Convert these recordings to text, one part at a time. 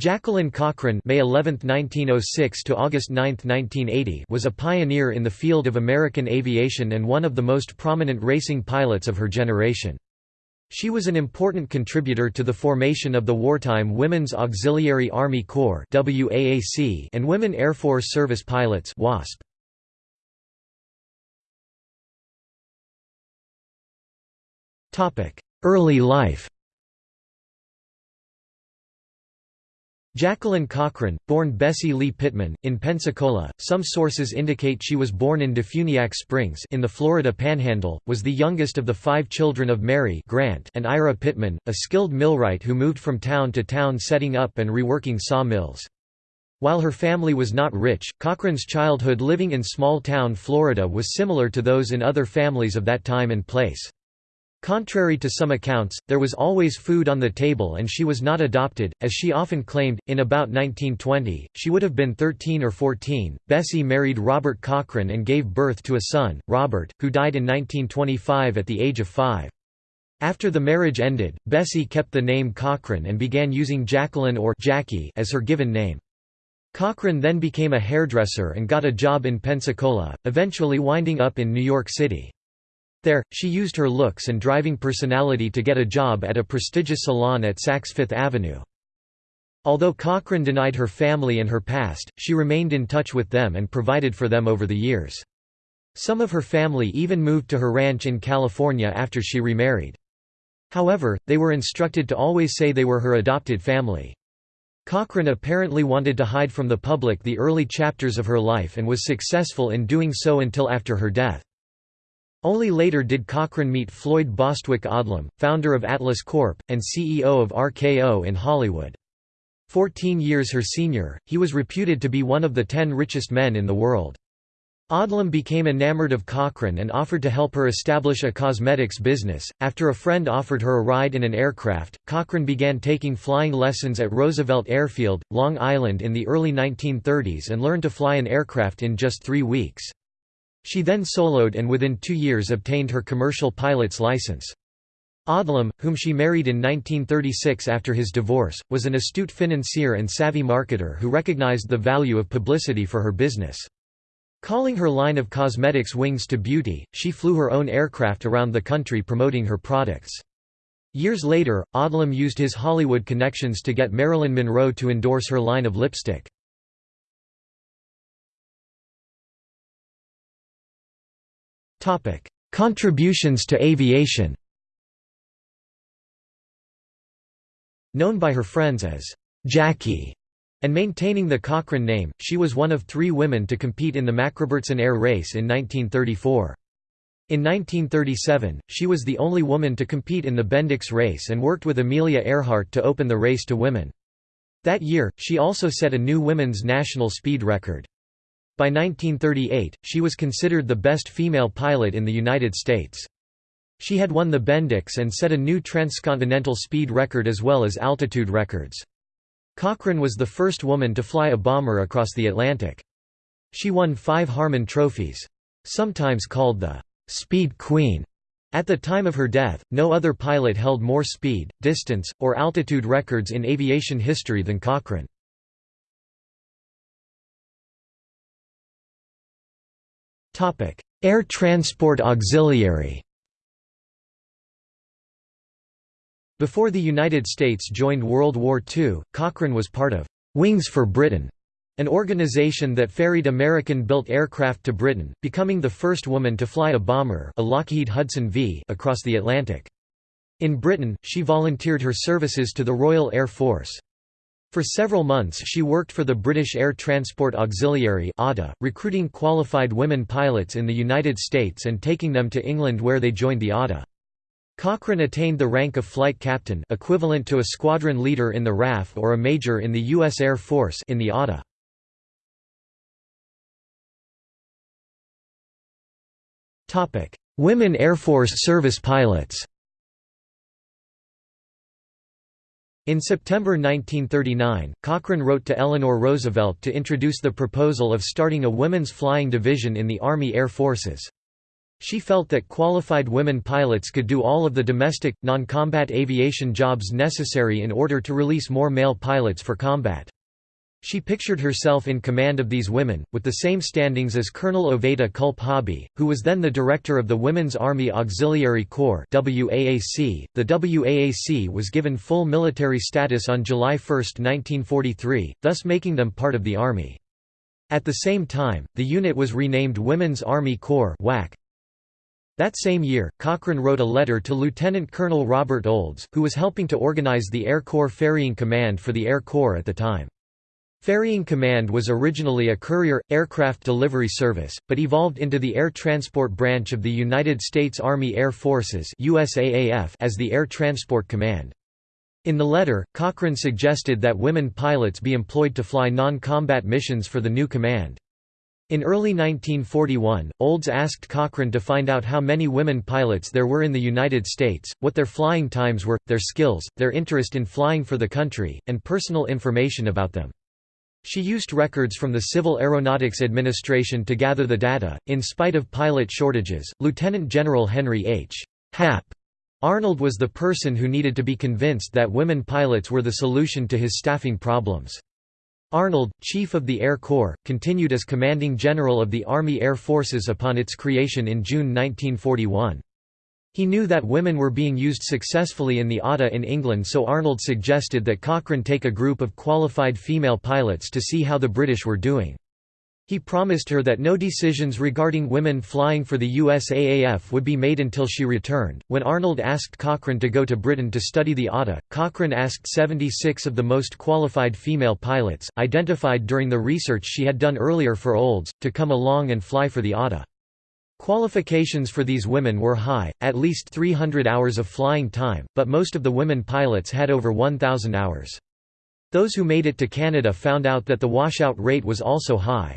Jacqueline Cochran May 11, 1906 to August 9, 1980 was a pioneer in the field of American aviation and one of the most prominent racing pilots of her generation. She was an important contributor to the formation of the wartime Women's Auxiliary Army Corps and Women Air Force Service Pilots WASP. Early life Jacqueline Cochran, born Bessie Lee Pittman, in Pensacola, some sources indicate she was born in Defuniak Springs in the Florida Panhandle, was the youngest of the five children of Mary Grant and Ira Pittman, a skilled millwright who moved from town to town setting up and reworking saw mills. While her family was not rich, Cochran's childhood living in small-town Florida was similar to those in other families of that time and place. Contrary to some accounts, there was always food on the table and she was not adopted, as she often claimed. In about 1920, she would have been 13 or 14. Bessie married Robert Cochran and gave birth to a son, Robert, who died in 1925 at the age of five. After the marriage ended, Bessie kept the name Cochran and began using Jacqueline or Jackie as her given name. Cochran then became a hairdresser and got a job in Pensacola, eventually winding up in New York City. There, she used her looks and driving personality to get a job at a prestigious salon at Saks Fifth Avenue. Although Cochran denied her family and her past, she remained in touch with them and provided for them over the years. Some of her family even moved to her ranch in California after she remarried. However, they were instructed to always say they were her adopted family. Cochran apparently wanted to hide from the public the early chapters of her life and was successful in doing so until after her death. Only later did Cochran meet Floyd Bostwick Odlum, founder of Atlas Corp., and CEO of RKO in Hollywood. Fourteen years her senior, he was reputed to be one of the ten richest men in the world. Odlum became enamored of Cochran and offered to help her establish a cosmetics business. After a friend offered her a ride in an aircraft, Cochran began taking flying lessons at Roosevelt Airfield, Long Island in the early 1930s and learned to fly an aircraft in just three weeks. She then soloed and within two years obtained her commercial pilot's license. Odlum, whom she married in 1936 after his divorce, was an astute financier and savvy marketer who recognized the value of publicity for her business. Calling her line of cosmetics Wings to Beauty, she flew her own aircraft around the country promoting her products. Years later, Odlum used his Hollywood connections to get Marilyn Monroe to endorse her line of lipstick. Topic: Contributions to aviation. Known by her friends as Jackie and maintaining the Cochran name, she was one of three women to compete in the Macrobertson Air Race in 1934. In 1937, she was the only woman to compete in the Bendix race and worked with Amelia Earhart to open the race to women. That year, she also set a new women's national speed record. By 1938, she was considered the best female pilot in the United States. She had won the Bendix and set a new transcontinental speed record as well as altitude records. Cochran was the first woman to fly a bomber across the Atlantic. She won five Harmon trophies. Sometimes called the «Speed Queen». At the time of her death, no other pilot held more speed, distance, or altitude records in aviation history than Cochran. Air Transport Auxiliary Before the United States joined World War II, Cochran was part of Wings for Britain, an organization that ferried American-built aircraft to Britain, becoming the first woman to fly a bomber a Lockheed Hudson V across the Atlantic. In Britain, she volunteered her services to the Royal Air Force. For several months she worked for the British Air Transport Auxiliary recruiting qualified women pilots in the United States and taking them to England where they joined the ATA. Cochran attained the rank of flight captain equivalent to a squadron leader in the RAF or a major in the U.S. Air Force in the ATA. Women Air Force service pilots In September 1939, Cochran wrote to Eleanor Roosevelt to introduce the proposal of starting a women's flying division in the Army Air Forces. She felt that qualified women pilots could do all of the domestic, non-combat aviation jobs necessary in order to release more male pilots for combat. She pictured herself in command of these women, with the same standings as Colonel Oveta Hobby, who was then the director of the Women's Army Auxiliary Corps. .The WAAC was given full military status on July 1, 1943, thus making them part of the Army. At the same time, the unit was renamed Women's Army Corps WAC. That same year, Cochran wrote a letter to Lieutenant Colonel Robert Olds, who was helping to organize the Air Corps Ferrying Command for the Air Corps at the time. Ferrying Command was originally a courier, aircraft delivery service, but evolved into the Air Transport Branch of the United States Army Air Forces USAAF as the Air Transport Command. In the letter, Cochran suggested that women pilots be employed to fly non-combat missions for the new command. In early 1941, Olds asked Cochran to find out how many women pilots there were in the United States, what their flying times were, their skills, their interest in flying for the country, and personal information about them. She used records from the Civil Aeronautics Administration to gather the data. In spite of pilot shortages, Lieutenant General Henry H. Hap Arnold was the person who needed to be convinced that women pilots were the solution to his staffing problems. Arnold, Chief of the Air Corps, continued as Commanding General of the Army Air Forces upon its creation in June 1941. He knew that women were being used successfully in the ATA in England so Arnold suggested that Cochran take a group of qualified female pilots to see how the British were doing. He promised her that no decisions regarding women flying for the USAAF would be made until she returned. When Arnold asked Cochran to go to Britain to study the ATA, Cochran asked 76 of the most qualified female pilots, identified during the research she had done earlier for Olds, to come along and fly for the ATA. Qualifications for these women were high, at least 300 hours of flying time, but most of the women pilots had over 1,000 hours. Those who made it to Canada found out that the washout rate was also high.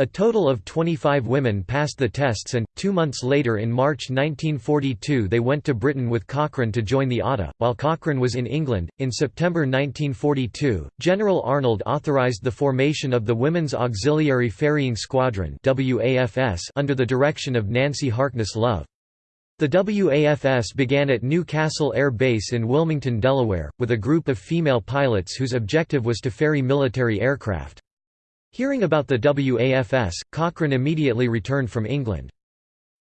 A total of 25 women passed the tests and, two months later in March 1942 they went to Britain with Cochran to join the ATA, while Cochran was in England. In September 1942, General Arnold authorised the formation of the Women's Auxiliary Ferrying Squadron under the direction of Nancy Harkness Love. The WAFS began at Newcastle Air Base in Wilmington, Delaware, with a group of female pilots whose objective was to ferry military aircraft. Hearing about the WAFS, Cochran immediately returned from England.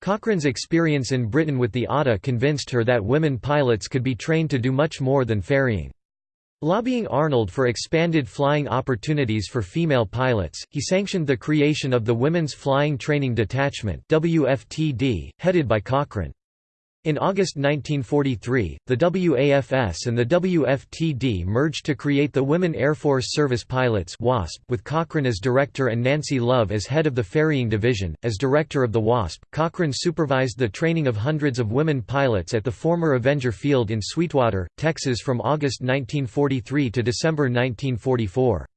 Cochran's experience in Britain with the ATA convinced her that women pilots could be trained to do much more than ferrying. Lobbying Arnold for expanded flying opportunities for female pilots, he sanctioned the creation of the Women's Flying Training Detachment headed by Cochran. In August 1943, the WAFS and the WFTD merged to create the Women Air Force Service Pilots WASP with Cochran as director and Nancy Love as head of the ferrying division. As director of the WASP, Cochran supervised the training of hundreds of women pilots at the former Avenger Field in Sweetwater, Texas from August 1943 to December 1944.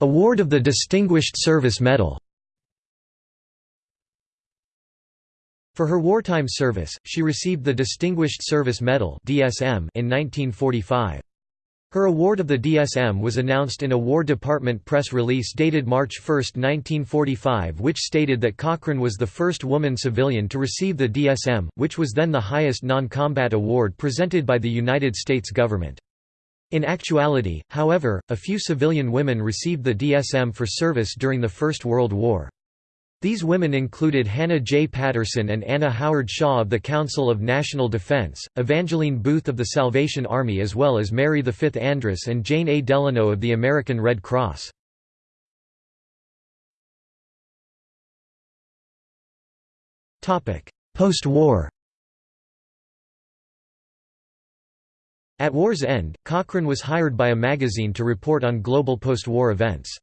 Award of the Distinguished Service Medal For her wartime service, she received the Distinguished Service Medal (DSM) in 1945. Her award of the DSM was announced in a War Department press release dated March 1, 1945 which stated that Cochran was the first woman civilian to receive the DSM, which was then the highest non-combat award presented by the United States government. In actuality, however, a few civilian women received the DSM for service during the First World War. These women included Hannah J. Patterson and Anna Howard Shaw of the Council of National Defense, Evangeline Booth of the Salvation Army as well as Mary V. Andress and Jane A. Delano of the American Red Cross. Post-war At war's end, Cochran was hired by a magazine to report on global post-war events.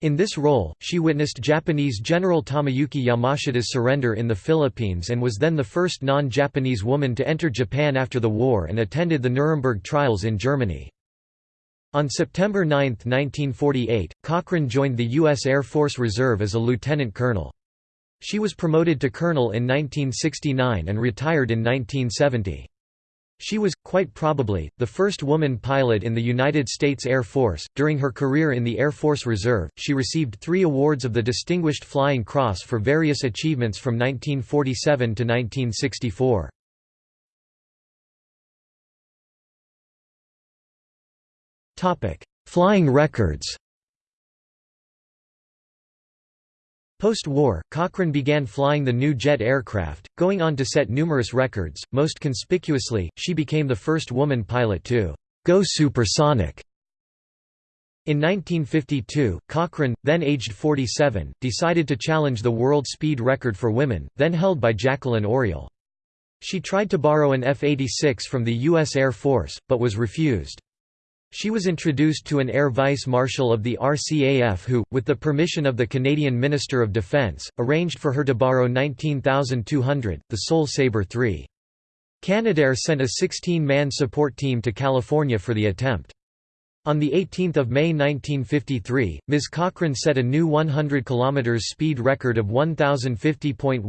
In this role, she witnessed Japanese General Tomoyuki Yamashita's surrender in the Philippines and was then the first non-Japanese woman to enter Japan after the war and attended the Nuremberg trials in Germany. On September 9, 1948, Cochran joined the U.S. Air Force Reserve as a lieutenant colonel. She was promoted to colonel in 1969 and retired in 1970. She was, quite probably, the first woman pilot in the United States Air Force. During her career in the Air Force Reserve, she received three awards of the Distinguished Flying Cross for various achievements from 1947 to 1964. Flying records Post-war, Cochran began flying the new jet aircraft, going on to set numerous records. Most conspicuously, she became the first woman pilot to go supersonic. In 1952, Cochran, then aged 47, decided to challenge the world speed record for women, then held by Jacqueline Auriol. She tried to borrow an F-86 from the U.S. Air Force, but was refused. She was introduced to an Air Vice Marshal of the RCAF who, with the permission of the Canadian Minister of Defence, arranged for her to borrow 19,200, the Sol Sabre III. Canadair sent a 16-man support team to California for the attempt. On 18 May 1953, Ms. Cochran set a new 100 km speed record of 1050.15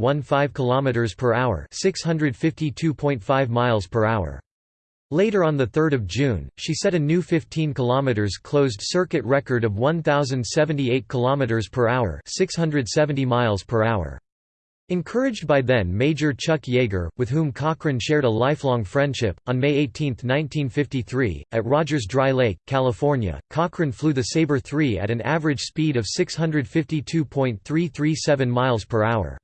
km per hour, 652.5 miles per hour. Later on 3 June, she set a new 15 km closed-circuit record of 1,078 km per hour 670 miles per hour. Encouraged by then Major Chuck Yeager, with whom Cochran shared a lifelong friendship, on May 18, 1953, at Rogers Dry Lake, California, Cochran flew the Sabre III at an average speed of 652.337 miles per hour.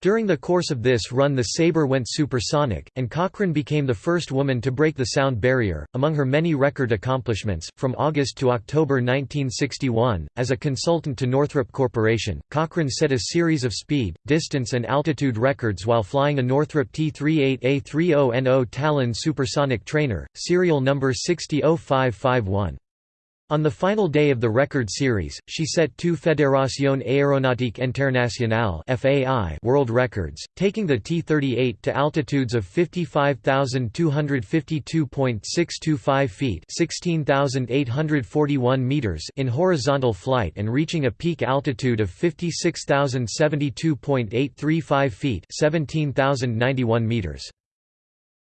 During the course of this run the Sabre went supersonic, and Cochran became the first woman to break the sound barrier. Among her many record accomplishments, from August to October 1961, as a consultant to Northrop Corporation, Cochran set a series of speed, distance and altitude records while flying a Northrop T-38A30NO Talon supersonic trainer, serial number 600551. On the final day of the record series, she set two Fédération Aéronautique Internationale world records, taking the T-38 to altitudes of 55,252.625 feet (16,841 meters) in horizontal flight and reaching a peak altitude of 56,072.835 feet (17,091 meters).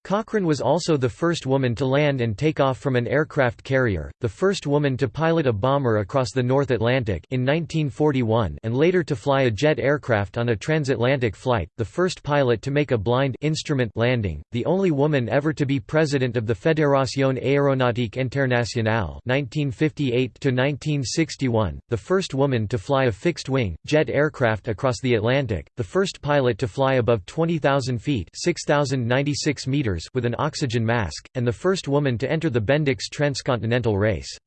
Cochran was also the first woman to land and take off from an aircraft carrier, the first woman to pilot a bomber across the North Atlantic in 1941 and later to fly a jet aircraft on a transatlantic flight, the first pilot to make a blind instrument landing, the only woman ever to be president of the Fédération Aéronautique Internationale 1958-1961, the first woman to fly a fixed-wing, jet aircraft across the Atlantic, the first pilot to fly above 20,000 feet 6,096 meters with an oxygen mask, and the first woman to enter the Bendix transcontinental race.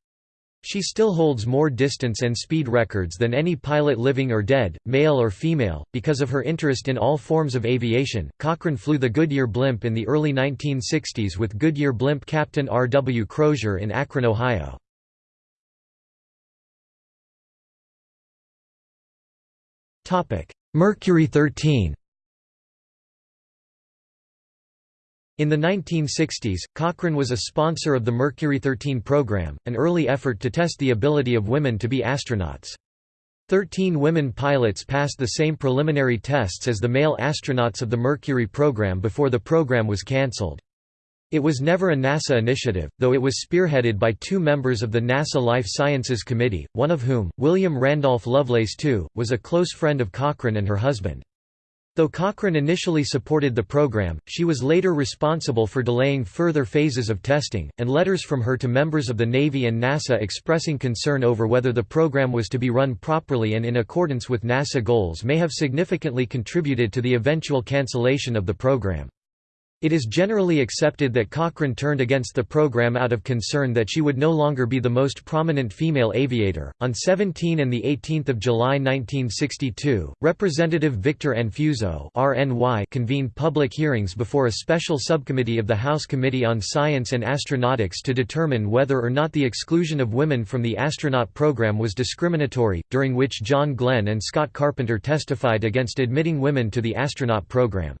She still holds more distance and speed records than any pilot living or dead, male or female. Because of her interest in all forms of aviation, Cochran flew the Goodyear blimp in the early 1960s with Goodyear blimp captain R. W. Crozier in Akron, Ohio. Mercury 13 In the 1960s, Cochran was a sponsor of the Mercury 13 program, an early effort to test the ability of women to be astronauts. Thirteen women pilots passed the same preliminary tests as the male astronauts of the Mercury program before the program was cancelled. It was never a NASA initiative, though it was spearheaded by two members of the NASA Life Sciences Committee, one of whom, William Randolph Lovelace II, was a close friend of Cochran and her husband. Though Cochran initially supported the program, she was later responsible for delaying further phases of testing, and letters from her to members of the Navy and NASA expressing concern over whether the program was to be run properly and in accordance with NASA goals may have significantly contributed to the eventual cancellation of the program. It is generally accepted that Cochran turned against the program out of concern that she would no longer be the most prominent female aviator. On 17 and 18 July 1962, Representative Victor Anfuso (RNY) convened public hearings before a special subcommittee of the House Committee on Science and Astronautics to determine whether or not the exclusion of women from the astronaut program was discriminatory, during which John Glenn and Scott Carpenter testified against admitting women to the astronaut program.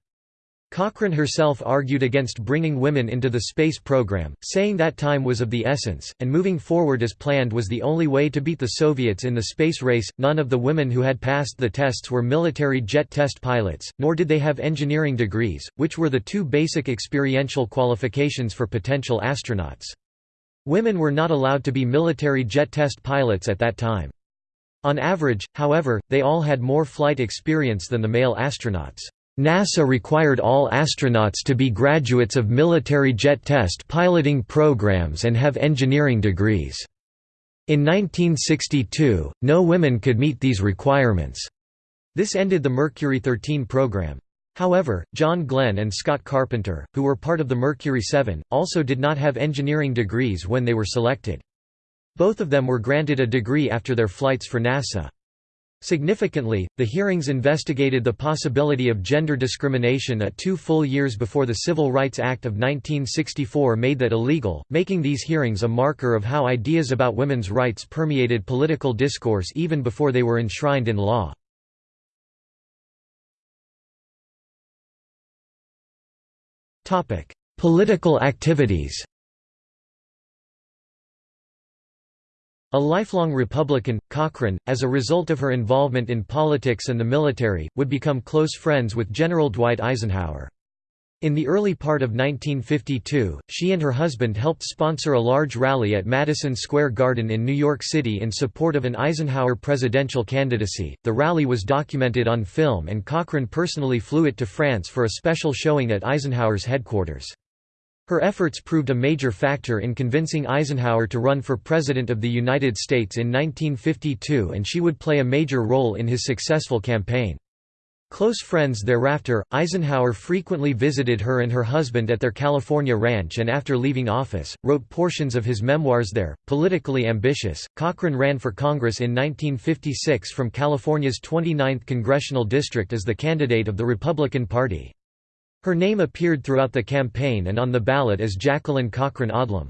Cochran herself argued against bringing women into the space program, saying that time was of the essence, and moving forward as planned was the only way to beat the Soviets in the space race. None of the women who had passed the tests were military jet test pilots, nor did they have engineering degrees, which were the two basic experiential qualifications for potential astronauts. Women were not allowed to be military jet test pilots at that time. On average, however, they all had more flight experience than the male astronauts. NASA required all astronauts to be graduates of military jet test piloting programs and have engineering degrees. In 1962, no women could meet these requirements. This ended the Mercury 13 program. However, John Glenn and Scott Carpenter, who were part of the Mercury 7, also did not have engineering degrees when they were selected. Both of them were granted a degree after their flights for NASA. Significantly, the hearings investigated the possibility of gender discrimination at two full years before the Civil Rights Act of 1964 made that illegal, making these hearings a marker of how ideas about women's rights permeated political discourse even before they were enshrined in law. Political activities A lifelong Republican, Cochran, as a result of her involvement in politics and the military, would become close friends with General Dwight Eisenhower. In the early part of 1952, she and her husband helped sponsor a large rally at Madison Square Garden in New York City in support of an Eisenhower presidential candidacy. The rally was documented on film and Cochran personally flew it to France for a special showing at Eisenhower's headquarters. Her efforts proved a major factor in convincing Eisenhower to run for President of the United States in 1952 and she would play a major role in his successful campaign. Close friends thereafter, Eisenhower frequently visited her and her husband at their California ranch and after leaving office, wrote portions of his memoirs there. Politically ambitious, Cochran ran for Congress in 1956 from California's 29th congressional district as the candidate of the Republican Party. Her name appeared throughout the campaign and on the ballot as Jacqueline Cochran Odlum.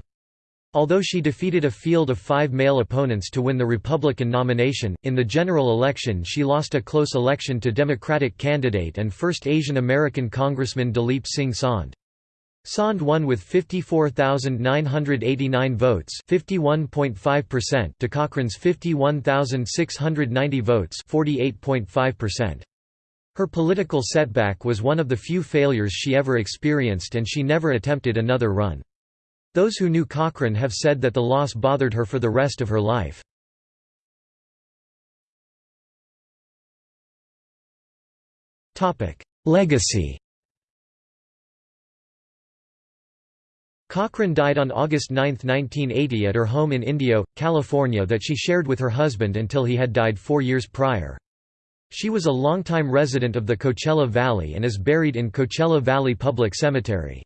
Although she defeated a field of five male opponents to win the Republican nomination, in the general election she lost a close election to Democratic candidate and first Asian American Congressman Dalip Singh Saund. Saund won with 54,989 votes to Cochran's 51,690 votes 48.5%. Her political setback was one of the few failures she ever experienced and she never attempted another run. Those who knew Cochran have said that the loss bothered her for the rest of her life. Legacy Cochran died on August 9, 1980 at her home in Indio, California that she shared with her husband until he had died four years prior. She was a longtime resident of the Coachella Valley and is buried in Coachella Valley Public Cemetery.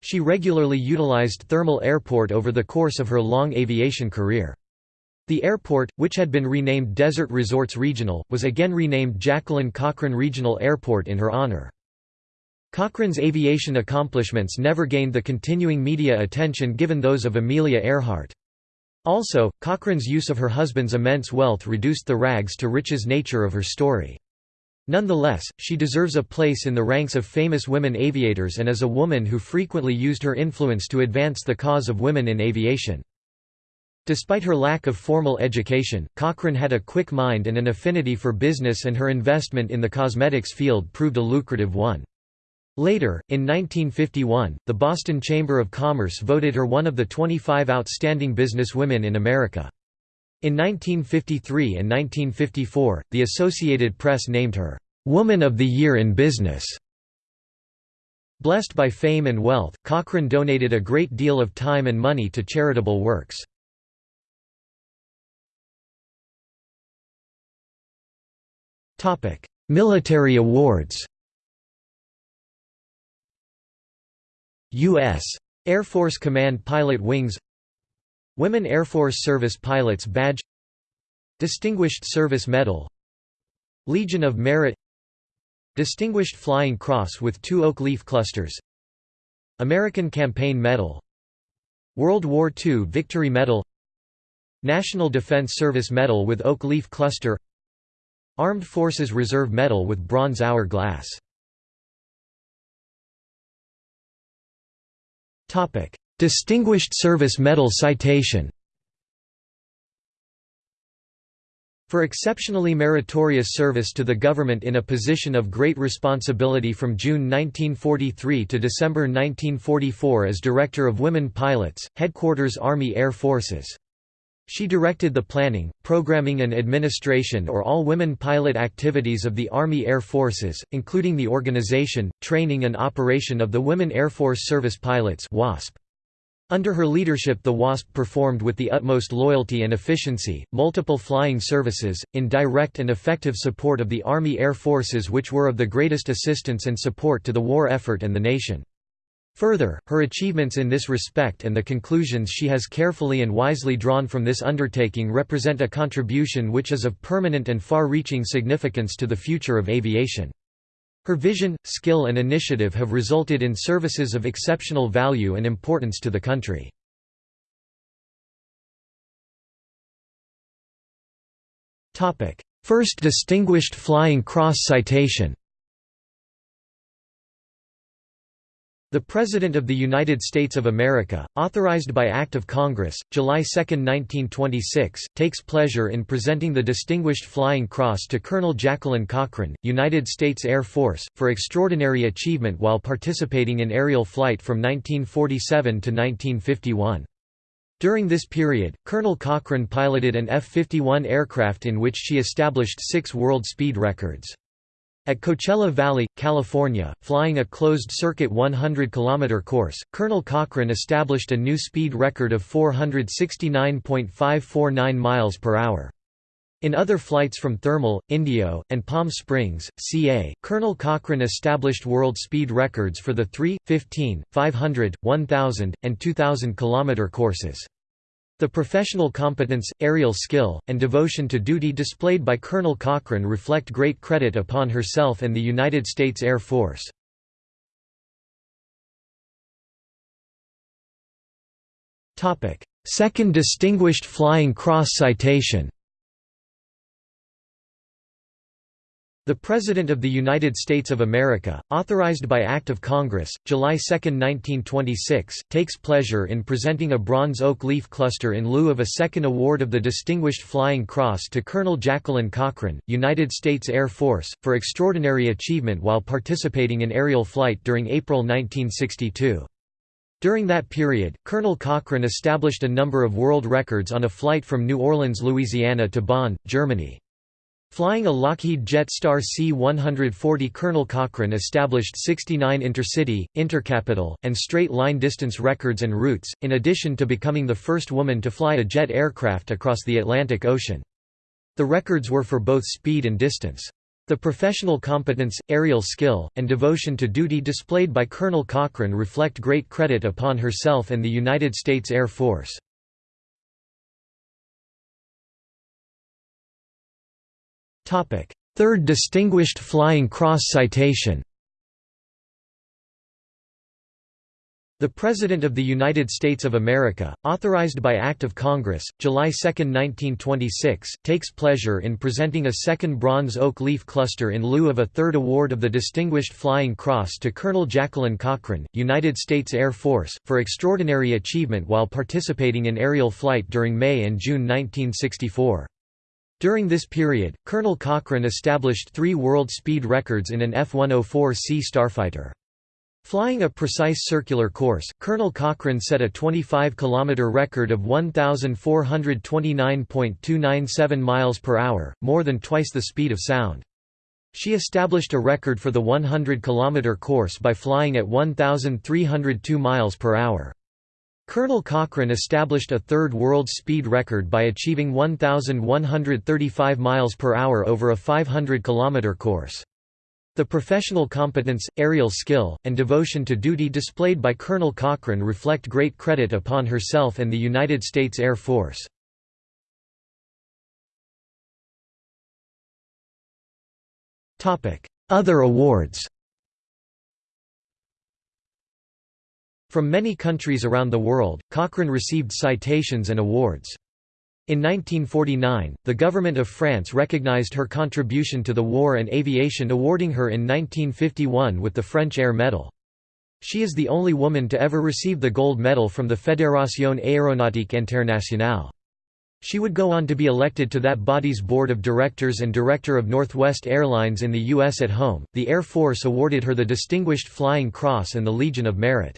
She regularly utilized Thermal Airport over the course of her long aviation career. The airport, which had been renamed Desert Resorts Regional, was again renamed Jacqueline Cochran Regional Airport in her honor. Cochran's aviation accomplishments never gained the continuing media attention given those of Amelia Earhart. Also, Cochran's use of her husband's immense wealth reduced the rags to riches nature of her story. Nonetheless, she deserves a place in the ranks of famous women aviators and is a woman who frequently used her influence to advance the cause of women in aviation. Despite her lack of formal education, Cochran had a quick mind and an affinity for business and her investment in the cosmetics field proved a lucrative one. Later, in 1951, the Boston Chamber of Commerce voted her one of the 25 outstanding businesswomen in America. In 1953 and 1954, the Associated Press named her, "'Woman of the Year in Business'". Blessed by fame and wealth, Cochran donated a great deal of time and money to charitable works. Military awards U.S. Air Force Command Pilot Wings Women Air Force Service Pilots Badge Distinguished Service Medal Legion of Merit Distinguished Flying Cross with two oak leaf clusters American Campaign Medal World War II Victory Medal National Defense Service Medal with oak leaf cluster Armed Forces Reserve Medal with bronze hour glass Distinguished Service Medal citation For exceptionally meritorious service to the government in a position of great responsibility from June 1943 to December 1944 as Director of Women Pilots, Headquarters Army Air Forces. She directed the planning, programming and administration or all women pilot activities of the Army Air Forces, including the organization, training and operation of the Women Air Force Service Pilots WASP. Under her leadership the WASP performed with the utmost loyalty and efficiency, multiple flying services, in direct and effective support of the Army Air Forces which were of the greatest assistance and support to the war effort and the nation. Further, her achievements in this respect and the conclusions she has carefully and wisely drawn from this undertaking represent a contribution which is of permanent and far-reaching significance to the future of aviation. Her vision, skill and initiative have resulted in services of exceptional value and importance to the country. First Distinguished Flying Cross citation The President of the United States of America, authorized by Act of Congress, July 2, 1926, takes pleasure in presenting the Distinguished Flying Cross to Colonel Jacqueline Cochran, United States Air Force, for extraordinary achievement while participating in aerial flight from 1947 to 1951. During this period, Colonel Cochran piloted an F-51 aircraft in which she established six world speed records. At Coachella Valley, California, flying a closed-circuit 100-kilometer course, Colonel Cochran established a new speed record of 469.549 miles per hour. In other flights from Thermal, Indio, and Palm Springs, CA, Colonel Cochran established world speed records for the 3, 15, 500, 1000, and 2000 km courses. The professional competence, aerial skill, and devotion to duty displayed by Colonel Cochran reflect great credit upon herself and the United States Air Force. Second Distinguished Flying Cross Citation The President of the United States of America, authorized by Act of Congress, July 2, 1926, takes pleasure in presenting a bronze oak leaf cluster in lieu of a second award of the Distinguished Flying Cross to Colonel Jacqueline Cochran, United States Air Force, for extraordinary achievement while participating in aerial flight during April 1962. During that period, Colonel Cochran established a number of world records on a flight from New Orleans, Louisiana to Bonn, Germany. Flying a Lockheed Jetstar C-140 Colonel Cochran established 69 intercity, intercapital, and straight-line distance records and routes, in addition to becoming the first woman to fly a jet aircraft across the Atlantic Ocean. The records were for both speed and distance. The professional competence, aerial skill, and devotion to duty displayed by Colonel Cochran reflect great credit upon herself and the United States Air Force. Third Distinguished Flying Cross citation The President of the United States of America, authorized by Act of Congress, July 2, 1926, takes pleasure in presenting a second bronze oak leaf cluster in lieu of a third award of the Distinguished Flying Cross to Colonel Jacqueline Cochran, United States Air Force, for extraordinary achievement while participating in aerial flight during May and June 1964. During this period, Colonel Cochran established three world speed records in an F-104C starfighter. Flying a precise circular course, Colonel Cochran set a 25-kilometer record of 1,429.297 miles per hour, more than twice the speed of sound. She established a record for the 100-kilometer course by flying at 1,302 miles per hour. Colonel Cochran established a third world speed record by achieving 1,135 miles per hour over a 500-kilometer course. The professional competence, aerial skill, and devotion to duty displayed by Colonel Cochran reflect great credit upon herself and the United States Air Force. Other awards From many countries around the world, Cochran received citations and awards. In 1949, the government of France recognized her contribution to the war and aviation awarding her in 1951 with the French Air Medal. She is the only woman to ever receive the gold medal from the Fédération Aéronautique Internationale. She would go on to be elected to that body's board of directors and director of Northwest Airlines in the U.S. At home, the Air Force awarded her the Distinguished Flying Cross and the Legion of Merit.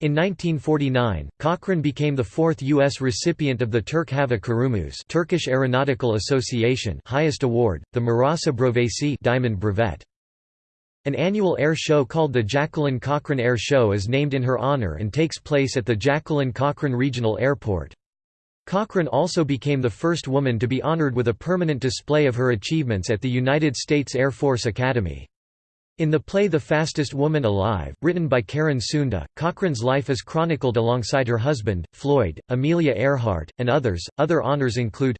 In 1949, Cochran became the fourth U.S. recipient of the Türk Hava Kurumuz Turkish Aeronautical Association highest award, the Murassa Brövesi Diamond Brevet. An annual air show called the Jacqueline Cochran Air Show is named in her honor and takes place at the Jacqueline Cochran Regional Airport. Cochran also became the first woman to be honored with a permanent display of her achievements at the United States Air Force Academy. In the play The Fastest Woman Alive, written by Karen Sunda, Cochran's life is chronicled alongside her husband, Floyd, Amelia Earhart, and others. Other honors include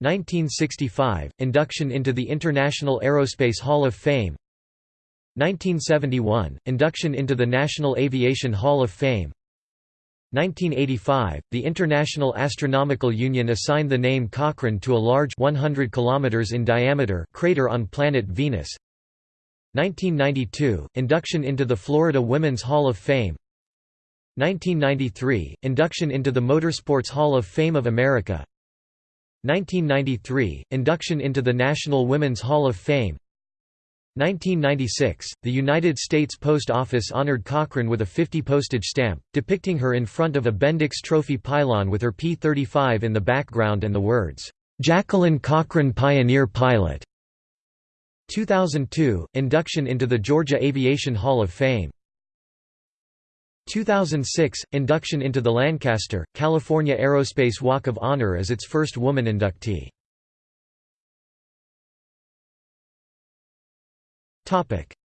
1965 – Induction into the International Aerospace Hall of Fame. 1971 – Induction into the National Aviation Hall of Fame. 1985 – The International Astronomical Union assigned the name Cochran to a large 100 km in diameter crater on planet Venus 1992 – Induction into the Florida Women's Hall of Fame. 1993 – Induction into the Motorsports Hall of Fame of America. 1993 – Induction into the National Women's Hall of Fame. 1996, the United States Post Office honored Cochran with a 50 postage stamp, depicting her in front of a Bendix Trophy pylon with her P-35 in the background and the words, "'Jacqueline Cochran Pioneer Pilot". 2002, induction into the Georgia Aviation Hall of Fame. 2006, induction into the Lancaster, California Aerospace Walk of Honor as its first woman inductee.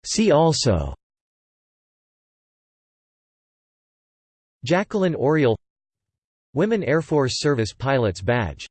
See also Jacqueline Auriol Women Air Force Service Pilots Badge